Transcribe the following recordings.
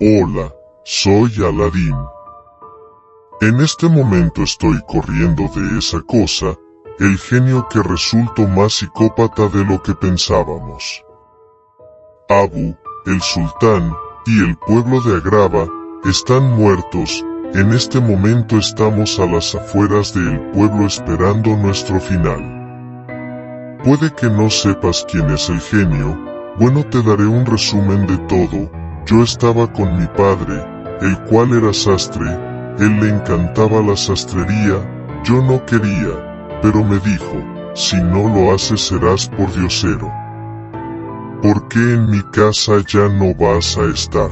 Hola, soy Aladín. En este momento estoy corriendo de esa cosa, el genio que resultó más psicópata de lo que pensábamos. Abu, el sultán, y el pueblo de Agrava, están muertos, en este momento estamos a las afueras del pueblo esperando nuestro final. Puede que no sepas quién es el genio, bueno te daré un resumen de todo, yo estaba con mi padre, el cual era sastre, él le encantaba la sastrería, yo no quería, pero me dijo, si no lo haces serás por diosero. ¿Por qué en mi casa ya no vas a estar?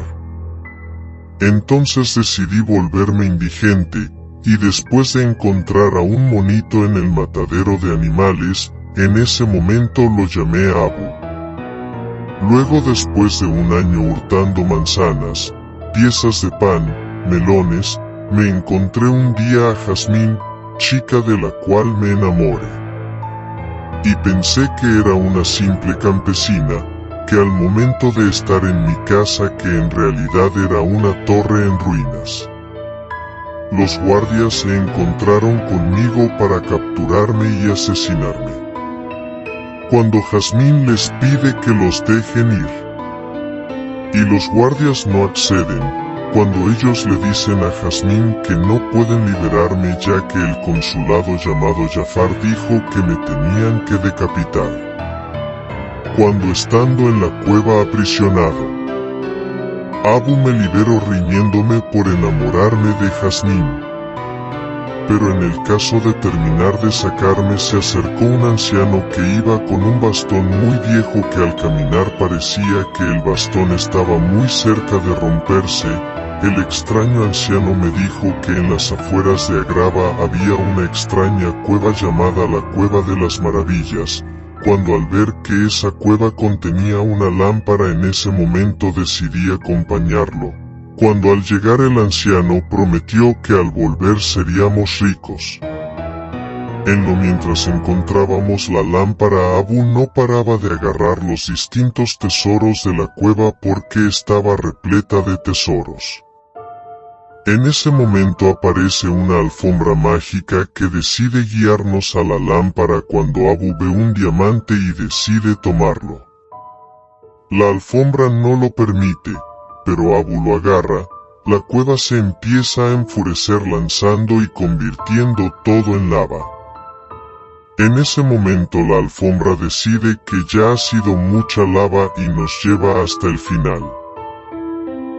Entonces decidí volverme indigente, y después de encontrar a un monito en el matadero de animales, en ese momento lo llamé Abu. Luego después de un año hurtando manzanas, piezas de pan, melones, me encontré un día a Jazmín, chica de la cual me enamoré. Y pensé que era una simple campesina, que al momento de estar en mi casa que en realidad era una torre en ruinas. Los guardias se encontraron conmigo para capturarme y asesinarme cuando Jazmín les pide que los dejen ir. Y los guardias no acceden, cuando ellos le dicen a Jazmín que no pueden liberarme ya que el consulado llamado Jafar dijo que me tenían que decapitar. Cuando estando en la cueva aprisionado, Abu me liberó riñéndome por enamorarme de Jazmín pero en el caso de terminar de sacarme se acercó un anciano que iba con un bastón muy viejo que al caminar parecía que el bastón estaba muy cerca de romperse, el extraño anciano me dijo que en las afueras de Agrava había una extraña cueva llamada la Cueva de las Maravillas, cuando al ver que esa cueva contenía una lámpara en ese momento decidí acompañarlo cuando al llegar el anciano prometió que al volver seríamos ricos. En lo mientras encontrábamos la lámpara Abu no paraba de agarrar los distintos tesoros de la cueva porque estaba repleta de tesoros. En ese momento aparece una alfombra mágica que decide guiarnos a la lámpara cuando Abu ve un diamante y decide tomarlo. La alfombra no lo permite, pero Abu lo agarra, la cueva se empieza a enfurecer lanzando y convirtiendo todo en lava. En ese momento la alfombra decide que ya ha sido mucha lava y nos lleva hasta el final.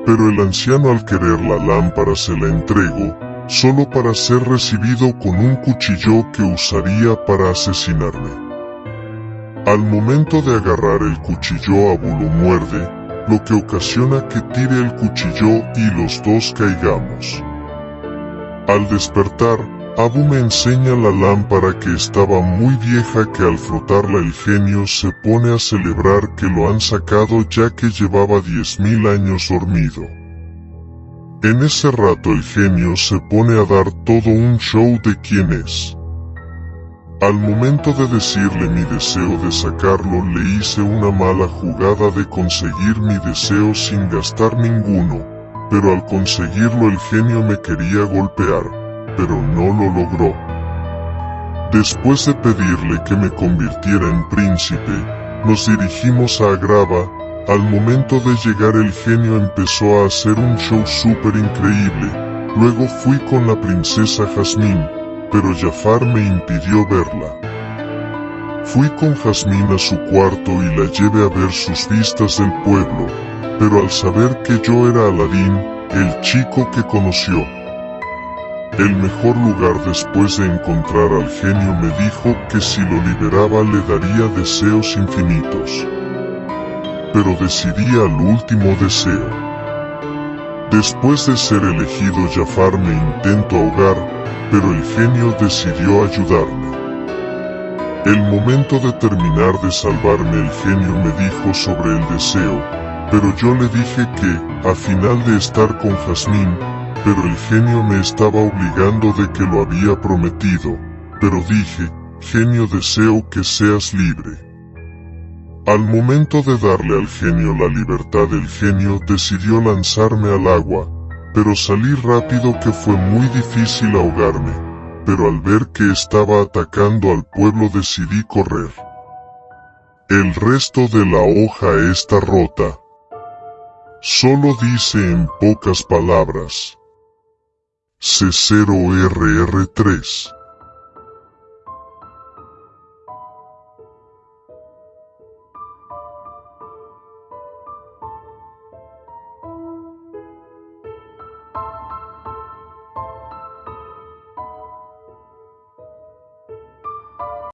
Pero el anciano al querer la lámpara se la entregó, solo para ser recibido con un cuchillo que usaría para asesinarme. Al momento de agarrar el cuchillo Abu lo muerde, lo que ocasiona que tire el cuchillo y los dos caigamos. Al despertar, Abu me enseña la lámpara que estaba muy vieja que al frotarla el genio se pone a celebrar que lo han sacado ya que llevaba diez mil años dormido. En ese rato el genio se pone a dar todo un show de quién es. Al momento de decirle mi deseo de sacarlo le hice una mala jugada de conseguir mi deseo sin gastar ninguno, pero al conseguirlo el genio me quería golpear, pero no lo logró. Después de pedirle que me convirtiera en príncipe, nos dirigimos a Agrava, al momento de llegar el genio empezó a hacer un show súper increíble, luego fui con la princesa Jazmín, pero Jafar me impidió verla. Fui con Jazmín a su cuarto y la llevé a ver sus vistas del pueblo, pero al saber que yo era Aladín, el chico que conoció, el mejor lugar después de encontrar al genio me dijo que si lo liberaba le daría deseos infinitos. Pero decidí al último deseo. Después de ser elegido Jafar me intento ahogar, pero el genio decidió ayudarme. El momento de terminar de salvarme el genio me dijo sobre el deseo, pero yo le dije que, a final de estar con Jazmín, pero el genio me estaba obligando de que lo había prometido, pero dije, genio deseo que seas libre. Al momento de darle al genio la libertad el genio decidió lanzarme al agua, pero salí rápido que fue muy difícil ahogarme, pero al ver que estaba atacando al pueblo decidí correr. El resto de la hoja está rota. Solo dice en pocas palabras. C0RR3